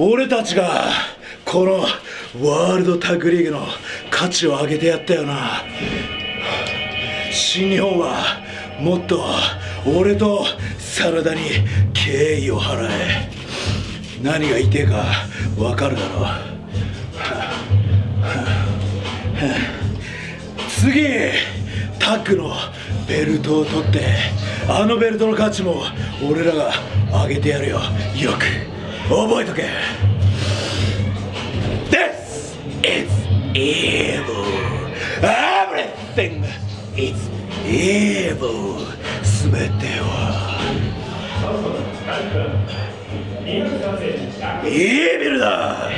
俺たちがこのワールドタッグリーグの価値を上げてやったよな。新日本はもっと俺と真田に敬意を払え。何が言いてえか分かるだろう。次タッグのベルトを取ってあのベルトの価値も俺らが上げてやるよ。よく。覚えとけ This is evil Everything is evil すべてはイービルだ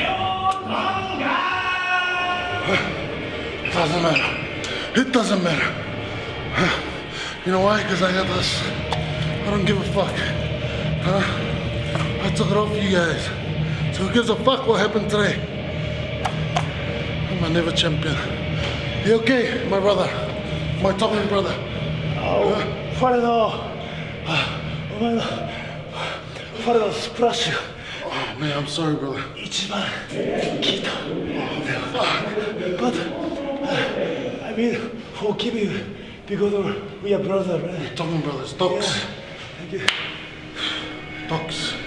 It doesn't matter. It doesn't matter. You know why? Because I got this. I don't give a fuck. Huh? took it off you guys. So who gives a fuck what happened today? I'm a never champion. You okay, my brother? My talking brother? Oh, uh, whatever. Uh, oh my God. Whatever, splash you. Oh man, I'm sorry, brother. Ichiban, kita. Oh, but, uh, I mean, forgive you because we are brothers, right? Talking brothers, talks. Yeah. Thank you. Talks.